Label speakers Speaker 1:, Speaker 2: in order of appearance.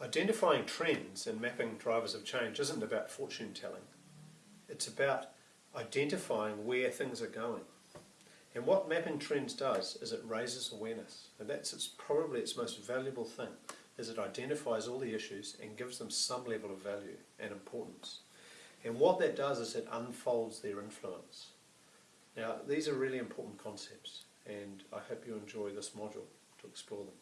Speaker 1: Identifying trends and mapping drivers of change isn't about fortune telling. It's about identifying where things are going. And what mapping trends does is it raises awareness. And that's its, probably its most valuable thing, is it identifies all the issues and gives them some level of value and importance. And what that does is it unfolds their influence. Now, these are really important concepts, and I hope you enjoy this module to explore them.